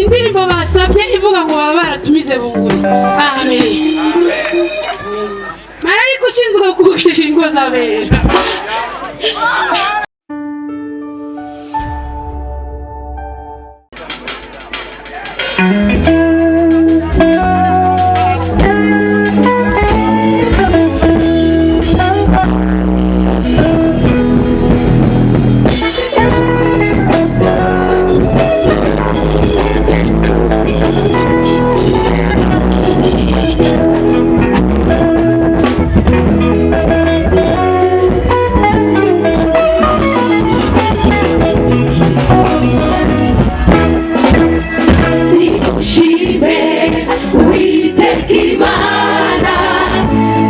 indirimbo basabye ivuga ngo baba baratumize bunguri amen. Marayika ushinzwe kugurira ingo z'abera. Nimushime uwiteka imana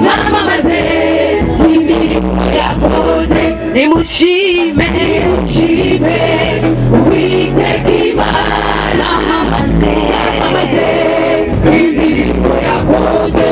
mwamamaze imirimo yakoze. Nimushime. Nimushime uwiteka imana mwamamaze imirimo yakoze.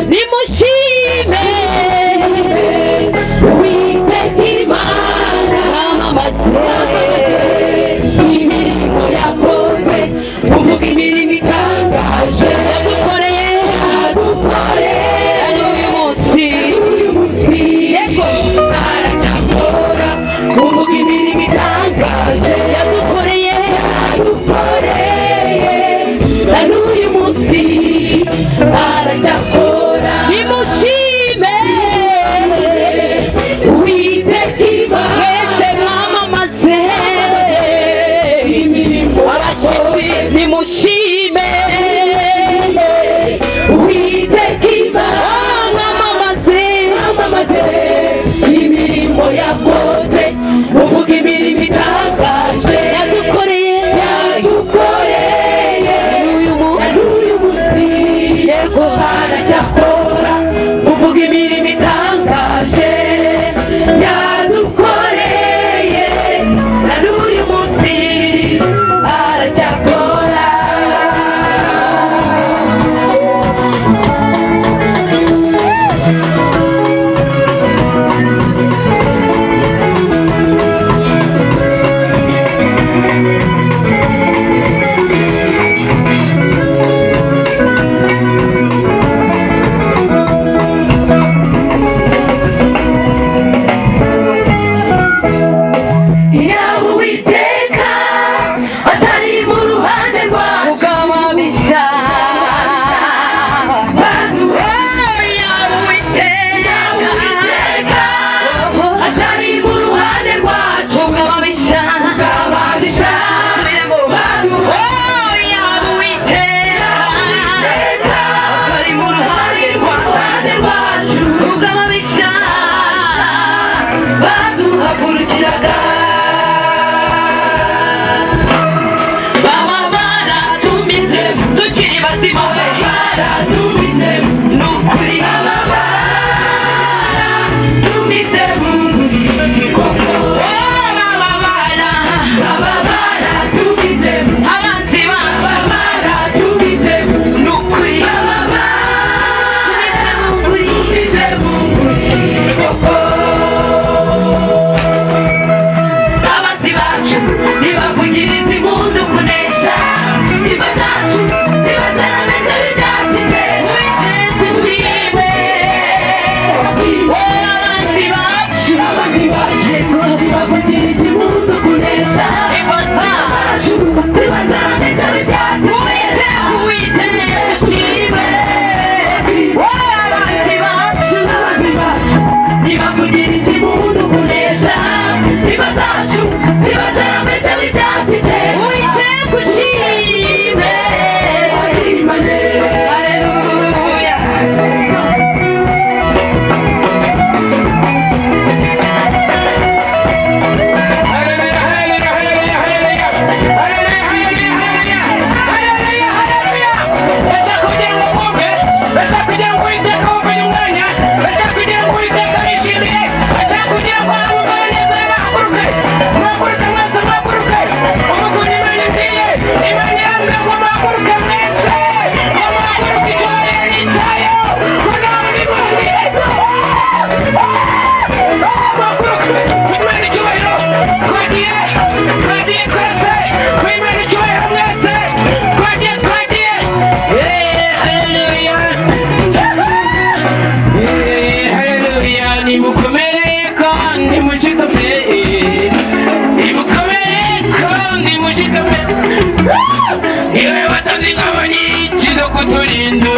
kuri ndu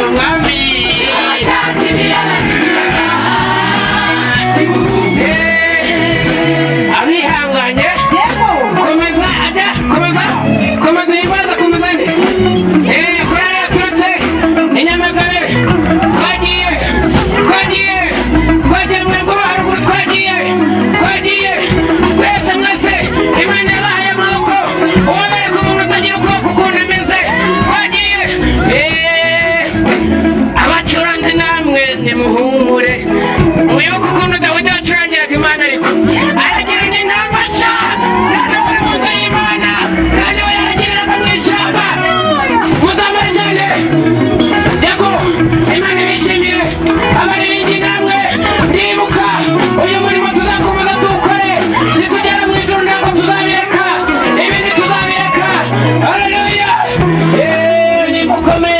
come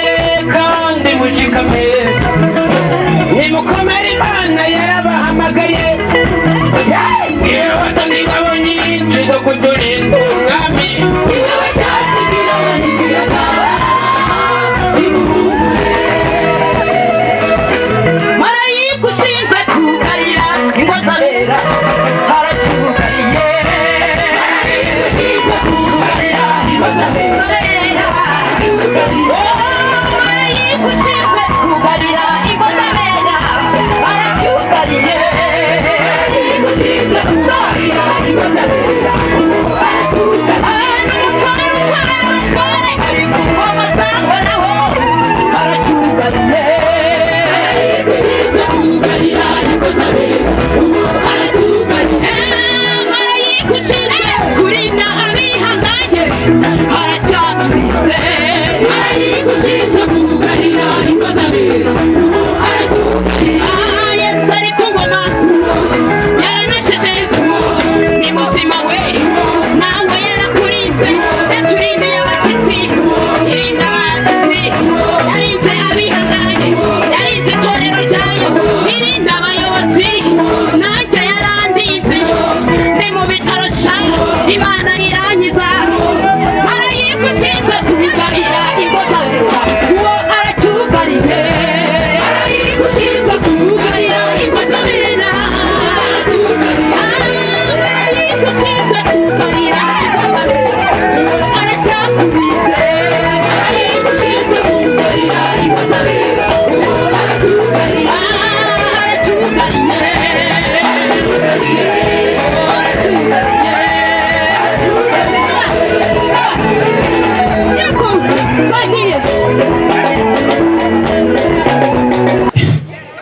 kandi mushikamire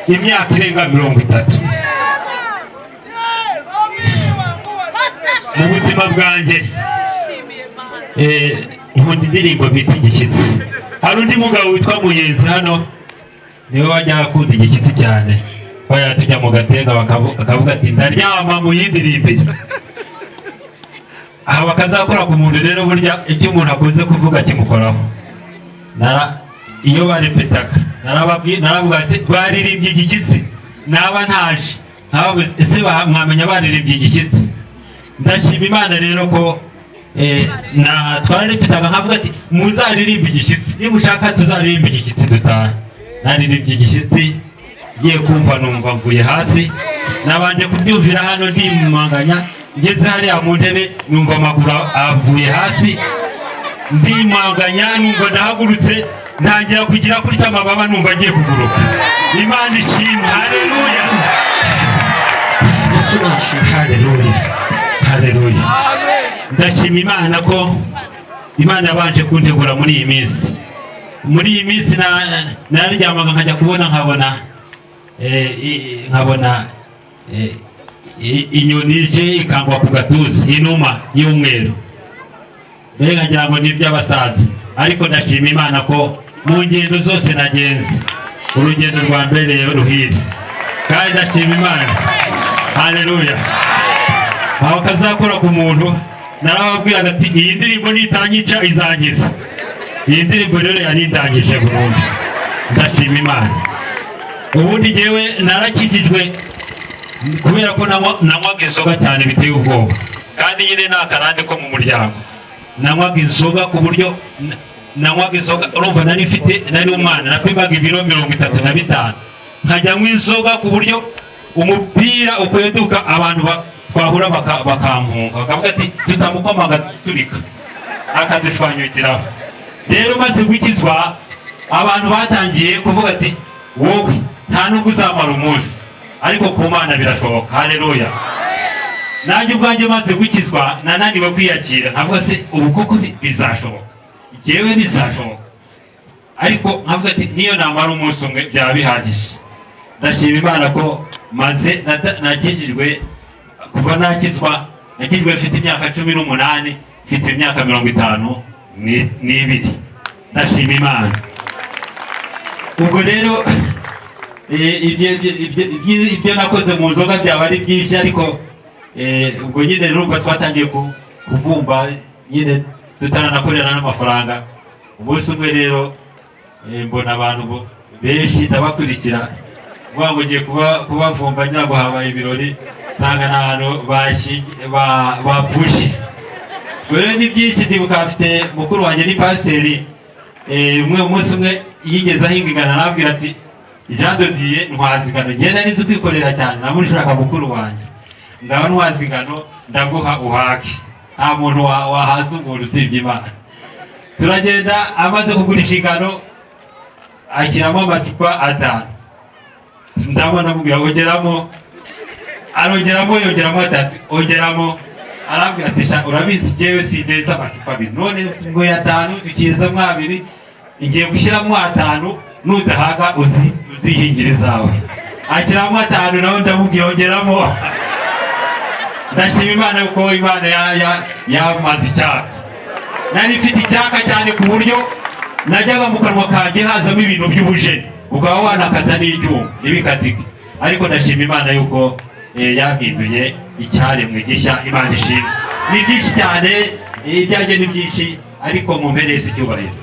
imyaka irenga mirongo itatu. Mu buzima bwanjye eh, nkunda indirimbo bita igishyitsi. Hari undi mugabo witwa muyenzi hano ni we wajya akunda igishyitsi cyane. Baya tujya mu gatenga bakavu- bakavuga ati ndaryama mu yindi rimbere aha bakazakora ku muntu rero burya icyo umuntu akunze kuvuga kimukoraho. Iyo barepetaga naravuga baririmbye igishyitsi naba ntaje. Ese mwamenya baririmbye igishyitsi ndashima imana rero ko eh, twararepetaga nkavuga ati muzaririmbe igishyitsi niba ushaka tuzaririmbe igishyitsi dutahe. Naririmbye igishyitsi ngiye kumva numva mvuye hasi. Nabanje kubyumvira hano ndimanganya ngeze hariya mu ntebe numva amaguru avuye hasi. Ndimanganya numva ndahagurutse. Ntangira kugira gutya amababa numva agiye kuguruka. Imana ishimwe haleluya. Haleluya. Haleluya. Ndashima imana ko imana yabanje kuntegura muri iyi minsi. Muri iyi minsi na- nararyamaga nkajya kubona nkabona eh, nkabona eh, inyoni ije ikangwa ku gatuza. Inuma y'umweru. Mbega ngira ngo ni iby'abasaza ariko ndashima imana ko mu ngendo zose nagenze. Urugendo rwa mbere ruhire. Kandi ndashima imana. Haleluya aho kazakora ku muntu narababwiraga ati iyi ndirimbo nitanyica izangiza iyi ndirimbo rero yanindangije burundu. Ndashima imana. Ubundi ngewe narakijijwe kubera ko nanywa- nanywaga inzoga cyane biteye ubwoba. Kandi nyine ni akarande ko mu muryango. Nanywaga inzoga ku buryo nanywaga inzoga urumva nari mfite nari umwana napimaga ibiro mirongo itatu na bitanu. Nkajya inzoga ku buryo umupira ukweduka abantu ba- twahura baka- bakampunga. Bakavuga ati tutamukomaga turika. Akadushwanyukiraho rero maze gukizwa abantu batangiye kuvuga ati wowe nta nubwo uzamara umunsi. Ariko ku mana birashoboka. Haleluya. Nanjye ubwanjye maze gukizwa nananiwe kwiyakira. Nkavuga se ubu koko bi- bizashoboka? Jyewe bizashoboka ariko nkavuga ati niyo namara umunsi umwe byaba bihagije. Ndashima imana ko maze nakijijwe kuva nakizwa nakijijwe mfite imyaka cumi n'umunani mfite imyaka mirongo itanu ni- n'ibiri. Ndashima imana. Ubwo rero eh, ibyo nakoze mu nzoga byaba ari byinshi ariko eh, ubwo nyine urumva twatangiye ku- kuvumba nyine tutaranakorera n'amafaranga umunsi umwe rero eh, mbona abantu benshi ndabakurikira. Vuga ngo ngiye kuba- kubavumba ngira ngo habaye ibirori nsanga ni ahantu bapfushije. Rero ni byinshi ndibuka afite mukuru wanjye ni pasiteri. Eh, umwe umunsi umwe yigeze ahinga ingano arambwira ati Jean Dodier ntwaza ingano. Ngenda nizi kwikorera cyane namushaka mukuru wanjye. Ngaba ntwaza ingano ndaguha uhake. Nta muntu wa- wahaza umuntu usibye imana. Turagenda amaze kugurisha ingano ashyiramo amacupa atanu. Ndabona amubwira ongeramo arongeramo yongeramo atatu. Ongeramo arambwira ati urabizi jyewe sindeza amacupa abiri. None ngo atanu dukizamo abiri. Ngiye gushyiramo atanu nudahaga uzi uzihingira izawe ashyiramo atanu nawe ndamubwira ongeramo. Ndashima imana yuko imana ya- ya- yamaze icyaka. Nari mfite icyaka cyane ku buryo najyaga mu kanwa kanjye hazamo ibintu by'ubujeni. Ukaba wanakata n'icyuma ntibikatike. Ariko ndashima imana yuko eh, yampinduye icyaremwe gishya imana ishimwe. Ni byinshi cyane ibyanjye ni byinshi ariko mumpereze icyubahiro.